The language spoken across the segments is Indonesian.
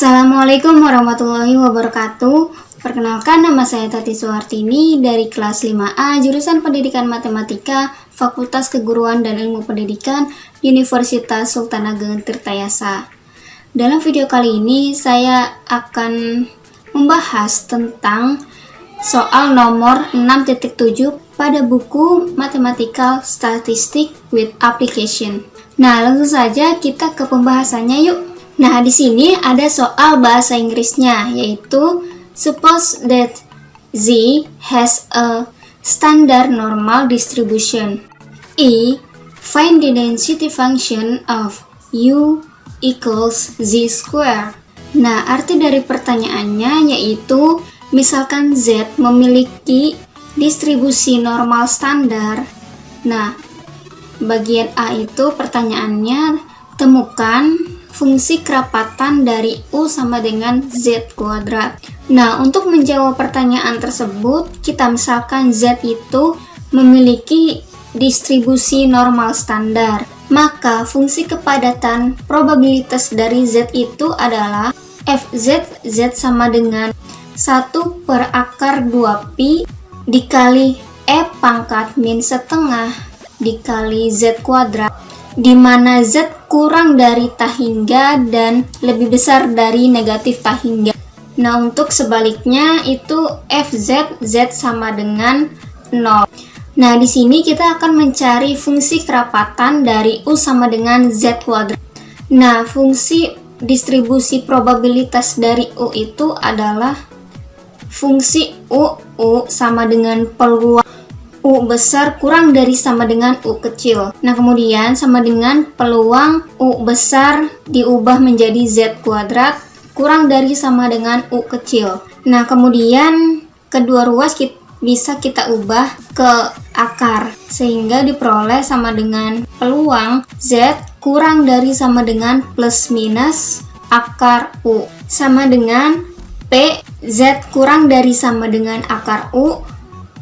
Assalamualaikum warahmatullahi wabarakatuh. Perkenalkan nama saya Tati Suhartini dari kelas 5A jurusan Pendidikan Matematika Fakultas Keguruan dan Ilmu Pendidikan Universitas Sultan Ageng Tirtayasa. Dalam video kali ini saya akan membahas tentang soal nomor 6.7 pada buku Mathematical Statistic with Application. Nah langsung saja kita ke pembahasannya yuk Nah, di sini ada soal bahasa Inggrisnya, yaitu Suppose that Z has a standard normal distribution. E. Find the density function of U equals Z square. Nah, arti dari pertanyaannya yaitu, misalkan Z memiliki distribusi normal standar. Nah, bagian A itu pertanyaannya, temukan fungsi kerapatan dari U sama dengan Z kuadrat. Nah, untuk menjawab pertanyaan tersebut, kita misalkan Z itu memiliki distribusi normal standar. Maka fungsi kepadatan probabilitas dari Z itu adalah Fz, Z sama dengan 1 per akar 2pi dikali E pangkat min setengah dikali Z kuadrat di mana Z kurang dari tahingga dan lebih besar dari negatif tahingga. Nah, untuk sebaliknya itu FZ, Z sama dengan 0. Nah, di sini kita akan mencari fungsi kerapatan dari U sama dengan Z kuadrat. Nah, fungsi distribusi probabilitas dari U itu adalah fungsi U, U sama dengan peluang U besar kurang dari sama dengan U kecil. Nah, kemudian sama dengan peluang U besar diubah menjadi Z kuadrat kurang dari sama dengan U kecil. Nah, kemudian kedua ruas kita bisa kita ubah ke akar sehingga diperoleh sama dengan peluang Z kurang dari sama dengan plus minus akar U sama dengan P Z kurang dari sama dengan akar U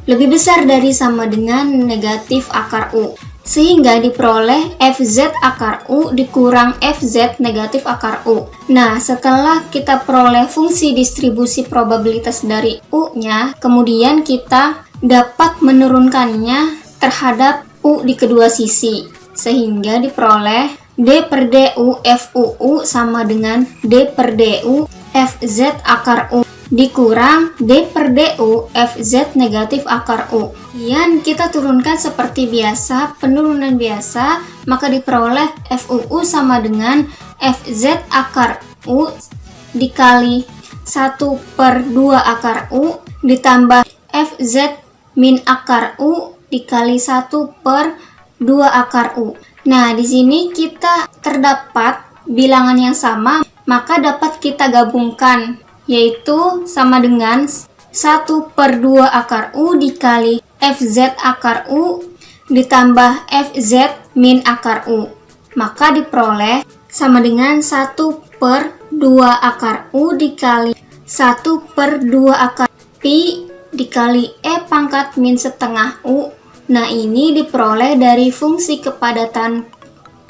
lebih besar dari sama dengan negatif akar U. Sehingga diperoleh FZ akar U dikurang FZ negatif akar U. Nah, setelah kita peroleh fungsi distribusi probabilitas dari U-nya, kemudian kita dapat menurunkannya terhadap U di kedua sisi, sehingga diperoleh D per DU FUU sama dengan D per DU FZ akar U dikurang D per DU FZ negatif akar U. Kemudian kita turunkan seperti biasa, penurunan biasa, maka diperoleh FUU sama dengan FZ akar U dikali 1 per 2 akar U ditambah FZ min akar U dikali 1 per 2 akar U. Nah, di sini kita terdapat bilangan yang sama, maka dapat kita gabungkan yaitu sama dengan 1 per 2 akar U dikali FZ akar U ditambah FZ min akar U. Maka diperoleh sama dengan 1 per 2 akar U dikali 1 per 2 akar Pi dikali E pangkat min setengah U. Nah ini diperoleh dari fungsi kepadatan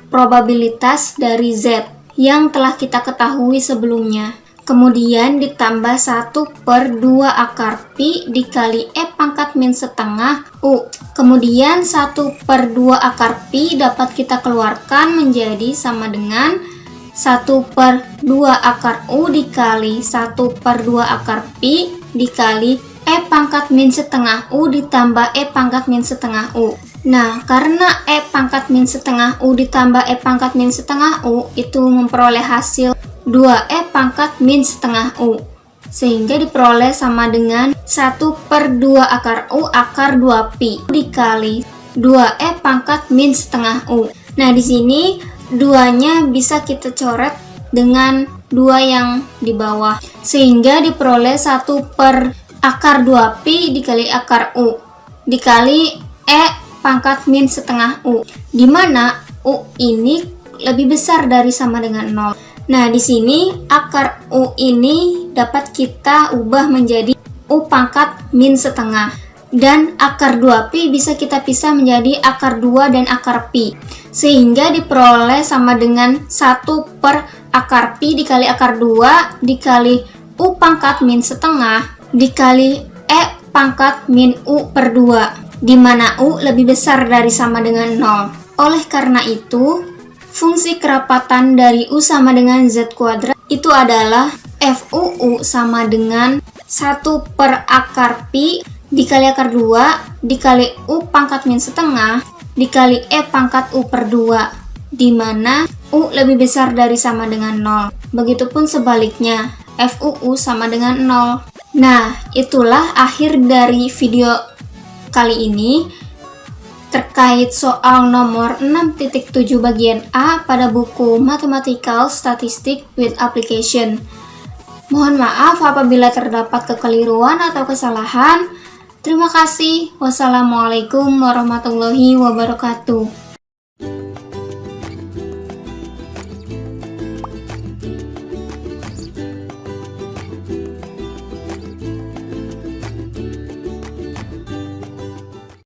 probabilitas dari Z yang telah kita ketahui sebelumnya kemudian ditambah 1 per 2 akar Pi dikali E pangkat min setengah U. Kemudian 1 per 2 akar Pi dapat kita keluarkan menjadi sama dengan 1 per 2 akar U dikali 1 per 2 akar Pi dikali E pangkat min setengah U ditambah E pangkat min setengah U. Nah, karena E pangkat min setengah U ditambah E pangkat min setengah U itu memperoleh hasil 2E pangkat min setengah U sehingga diperoleh sama dengan 1 per 2 akar U akar 2pi dikali 2E pangkat min setengah U. Nah di sini duanya bisa kita coret dengan dua yang di bawah sehingga diperoleh 1 per akar 2pi dikali akar U dikali E pangkat min setengah U di mana U ini lebih besar dari sama dengan 0 Nah, di sini akar U ini dapat kita ubah menjadi U pangkat min setengah. dan akar 2pi bisa kita pisah menjadi akar 2 dan akar pi. Sehingga diperoleh sama dengan 1 per akar pi dikali akar 2 dikali u pangkat min setengah dikali e pangkat min u per 2 di mana u lebih besar dari sama dengan 0. Oleh karena itu, fungsi kerapatan dari u sama dengan z kuadrat itu adalah FUU sama dengan 1 per akar pi dikali akar 2 dikali U pangkat min setengah dikali E pangkat U per 2 di mana U lebih besar dari sama dengan 0 begitupun sebaliknya FUU sama dengan 0 nah itulah akhir dari video kali ini terkait soal nomor 6.7 bagian A pada buku Mathematical Statistics with Application Mohon maaf apabila terdapat kekeliruan atau kesalahan. Terima kasih. Wassalamualaikum warahmatullahi wabarakatuh.